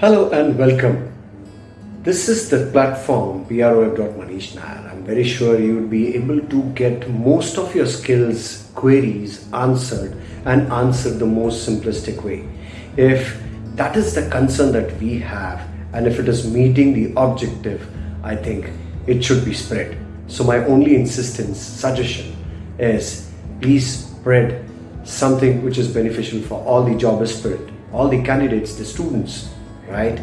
Hello and welcome. This is the platform prweb.manish Nair. I'm very sure you would be able to get most of your skills queries answered and answered the most simplistic way. If that is the concern that we have and if it is meeting the objective, I think it should be spread. So my only insistence, suggestion is please spread something which is beneficial for all the job spirit, all the candidates, the students, right?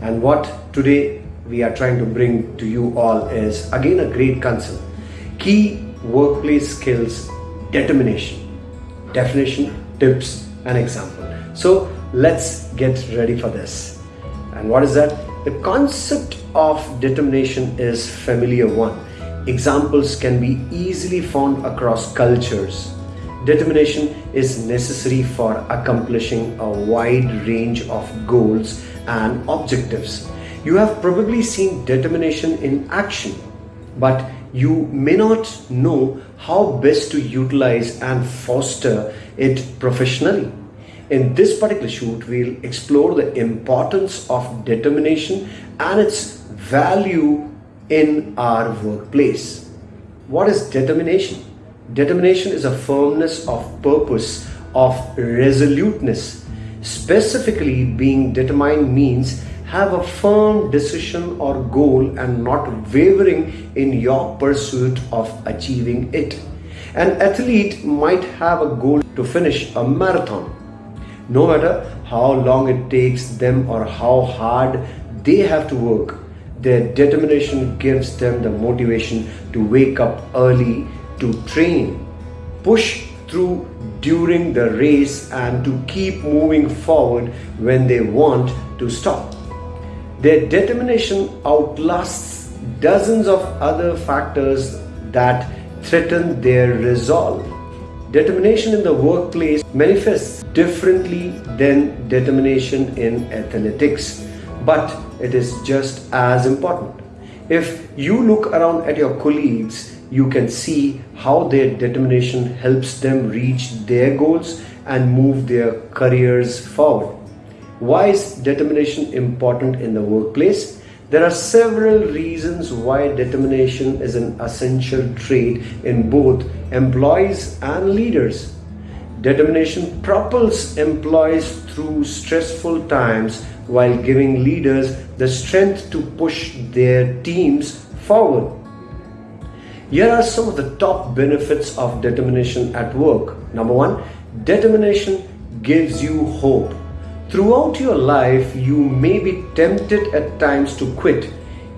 And what today we are trying to bring to you all is again a great concern. Key workplace skills, determination, definition, tips, and example. So let's get ready for this. And what is that? The concept of determination is familiar one. Examples can be easily found across cultures, Determination is necessary for accomplishing a wide range of goals and objectives. You have probably seen determination in action, but you may not know how best to utilize and foster it professionally. In this particular shoot, we'll explore the importance of determination and its value in our workplace. What is determination? Determination is a firmness of purpose, of resoluteness. Specifically, being determined means have a firm decision or goal and not wavering in your pursuit of achieving it. An athlete might have a goal to finish a marathon. No matter how long it takes them or how hard they have to work, their determination gives them the motivation to wake up early to train, push through during the race and to keep moving forward when they want to stop. Their determination outlasts dozens of other factors that threaten their resolve. Determination in the workplace manifests differently than determination in athletics, but it is just as important. If you look around at your colleagues, you can see how their determination helps them reach their goals and move their careers forward. Why is determination important in the workplace? There are several reasons why determination is an essential trait in both employees and leaders. Determination propels employees through stressful times while giving leaders the strength to push their teams forward. Here are some of the top benefits of determination at work. Number one, determination gives you hope. Throughout your life, you may be tempted at times to quit.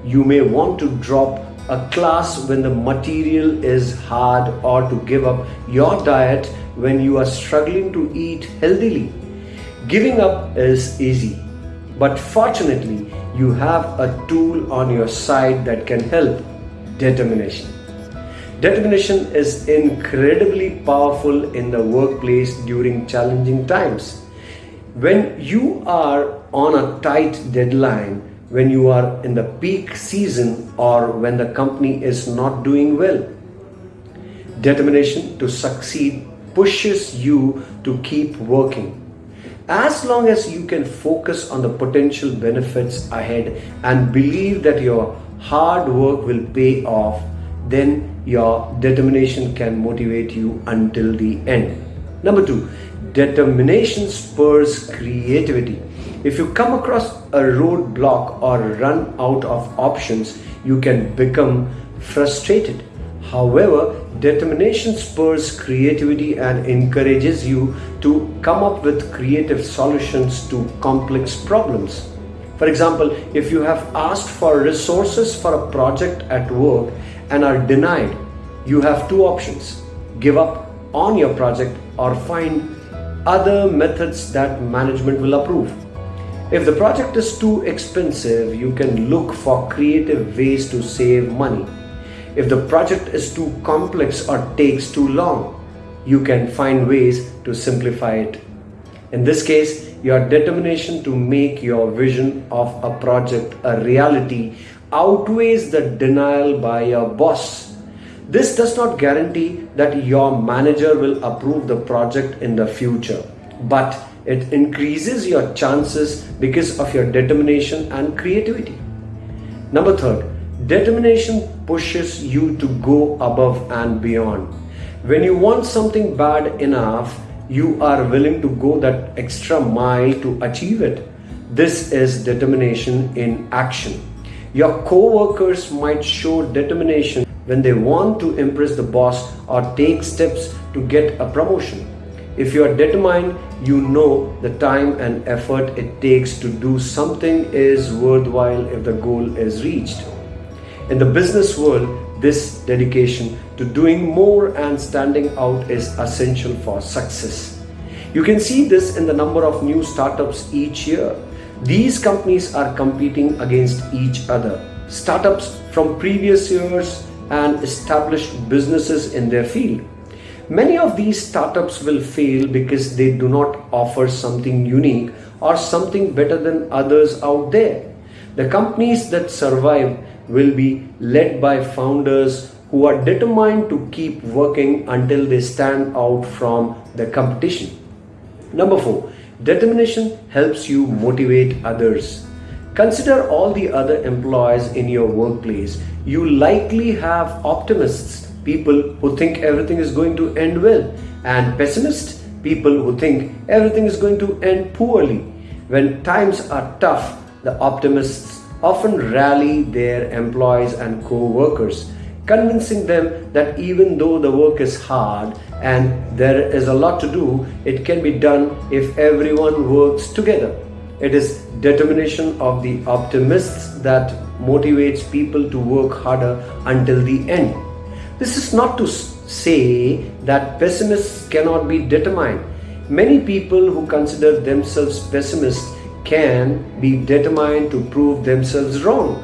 You may want to drop a class when the material is hard or to give up your diet when you are struggling to eat healthily. Giving up is easy, but fortunately, you have a tool on your side that can help determination. Determination is incredibly powerful in the workplace during challenging times. When you are on a tight deadline, when you are in the peak season or when the company is not doing well. Determination to succeed pushes you to keep working. As long as you can focus on the potential benefits ahead and believe that your hard work will pay off, then your determination can motivate you until the end. Number two, determination spurs creativity. If you come across a roadblock or run out of options, you can become frustrated. However, determination spurs creativity and encourages you to come up with creative solutions to complex problems. For example, if you have asked for resources for a project at work and are denied, you have two options give up on your project or find other methods that management will approve. If the project is too expensive, you can look for creative ways to save money. If the project is too complex or takes too long, you can find ways to simplify it. In this case, your determination to make your vision of a project a reality outweighs the denial by your boss. This does not guarantee that your manager will approve the project in the future, but It increases your chances because of your determination and creativity. Number third, determination pushes you to go above and beyond. When you want something bad enough, you are willing to go that extra mile to achieve it. This is determination in action. Your co-workers might show determination when they want to impress the boss or take steps to get a promotion. If you are determined, you know the time and effort it takes to do something is worthwhile if the goal is reached. In the business world, this dedication to doing more and standing out is essential for success. You can see this in the number of new startups each year. These companies are competing against each other. Startups from previous years and established businesses in their field. Many of these startups will fail because they do not offer something unique or something better than others out there. The companies that survive will be led by founders who are determined to keep working until they stand out from the competition. Number four, determination helps you motivate others. Consider all the other employees in your workplace. You likely have optimists, people who think everything is going to end well, and pessimists, people who think everything is going to end poorly. When times are tough, the optimists often rally their employees and co-workers, convincing them that even though the work is hard and there is a lot to do, it can be done if everyone works together. It is determination of the optimists that motivates people to work harder until the end. This is not to say that pessimists cannot be determined. Many people who consider themselves pessimists can be determined to prove themselves wrong.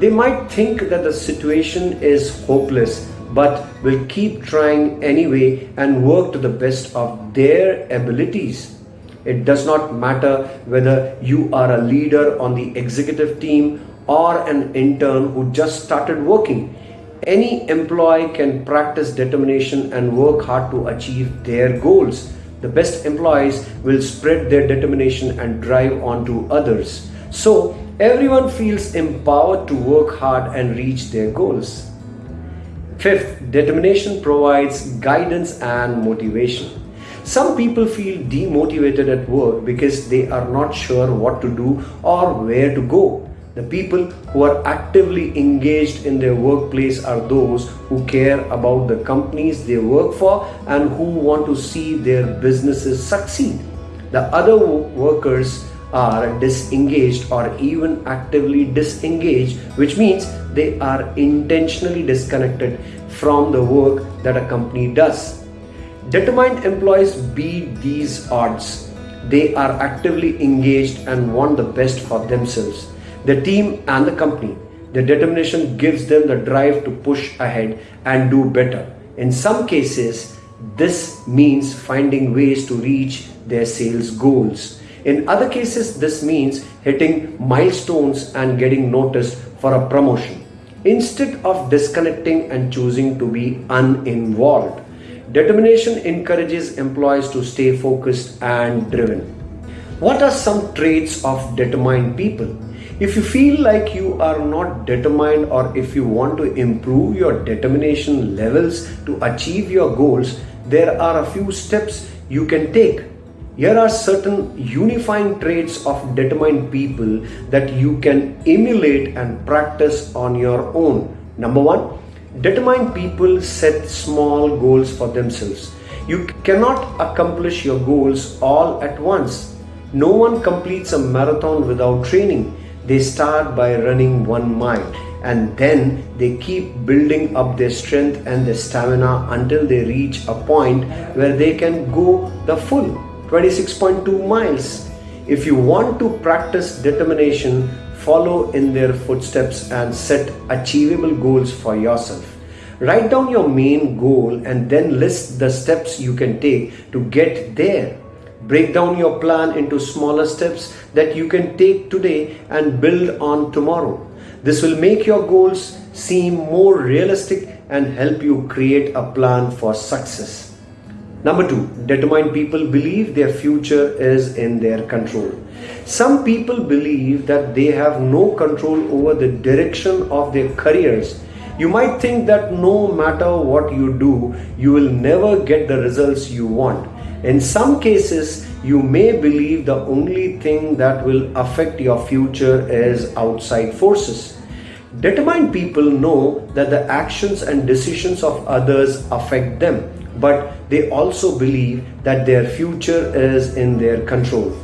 They might think that the situation is hopeless but will keep trying anyway and work to the best of their abilities. It does not matter whether you are a leader on the executive team or an intern who just started working. Any employee can practice determination and work hard to achieve their goals. The best employees will spread their determination and drive on to others. So everyone feels empowered to work hard and reach their goals. Fifth, determination provides guidance and motivation. Some people feel demotivated at work because they are not sure what to do or where to go. The people who are actively engaged in their workplace are those who care about the companies they work for and who want to see their businesses succeed. The other workers are disengaged or even actively disengaged, which means they are intentionally disconnected from the work that a company does. Determined employees beat these odds. They are actively engaged and want the best for themselves the team and the company. Their determination gives them the drive to push ahead and do better. In some cases, this means finding ways to reach their sales goals. In other cases, this means hitting milestones and getting noticed for a promotion. Instead of disconnecting and choosing to be uninvolved, determination encourages employees to stay focused and driven. What are some traits of determined people? If you feel like you are not determined or if you want to improve your determination levels to achieve your goals, there are a few steps you can take. Here are certain unifying traits of determined people that you can emulate and practice on your own. Number one, determined people set small goals for themselves. You cannot accomplish your goals all at once. No one completes a marathon without training. They start by running one mile and then they keep building up their strength and their stamina until they reach a point where they can go the full 26.2 miles. If you want to practice determination, follow in their footsteps and set achievable goals for yourself. Write down your main goal and then list the steps you can take to get there. Break down your plan into smaller steps that you can take today and build on tomorrow. This will make your goals seem more realistic and help you create a plan for success. Number two, determined people believe their future is in their control. Some people believe that they have no control over the direction of their careers. You might think that no matter what you do, you will never get the results you want. In some cases, you may believe the only thing that will affect your future is outside forces. Determined people know that the actions and decisions of others affect them but they also believe that their future is in their control.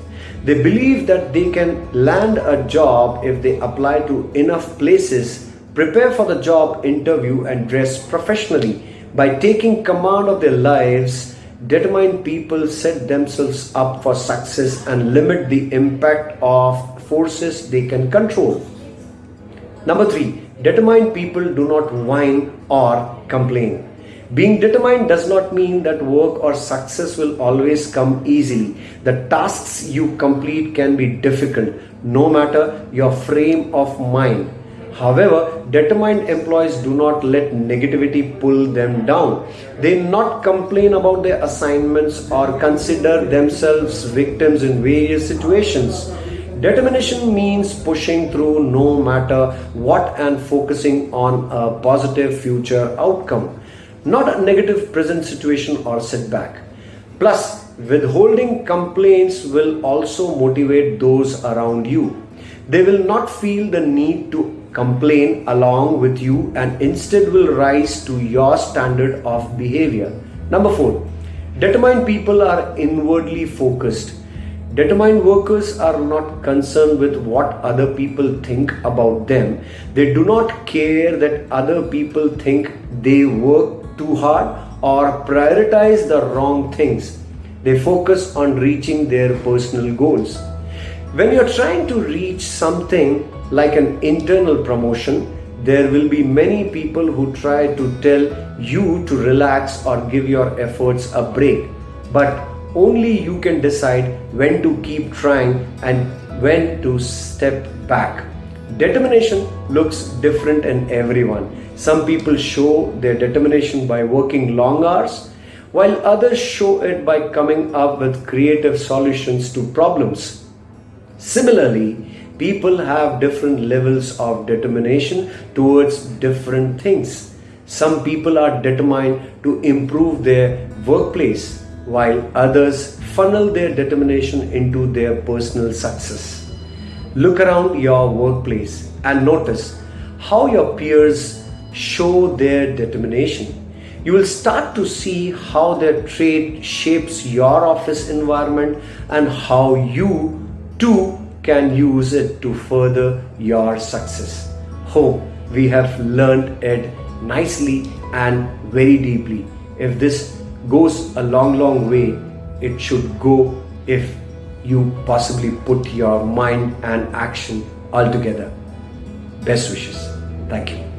They believe that they can land a job if they apply to enough places, prepare for the job interview, and dress professionally. By taking command of their lives, determined people set themselves up for success and limit the impact of forces they can control. Number three, determined people do not whine or complain. Being determined does not mean that work or success will always come easily. The tasks you complete can be difficult, no matter your frame of mind. However, determined employees do not let negativity pull them down. They not complain about their assignments or consider themselves victims in various situations. Determination means pushing through no matter what and focusing on a positive future outcome not a negative present situation or setback. Plus, withholding complaints will also motivate those around you. They will not feel the need to complain along with you and instead will rise to your standard of behavior. Number four, determined people are inwardly focused. Determined workers are not concerned with what other people think about them. They do not care that other people think they work too hard or prioritize the wrong things. They focus on reaching their personal goals. When you're trying to reach something like an internal promotion, there will be many people who try to tell you to relax or give your efforts a break. But only you can decide when to keep trying and when to step back. Determination looks different in everyone. Some people show their determination by working long hours, while others show it by coming up with creative solutions to problems. Similarly, people have different levels of determination towards different things. Some people are determined to improve their workplace, while others funnel their determination into their personal success. Look around your workplace and notice how your peers show their determination. You will start to see how their trait shapes your office environment and how you too can use it to further your success. Hope we have learned it nicely and very deeply. If this goes a long, long way, it should go if you possibly put your mind and action all together. Best wishes. Thank you.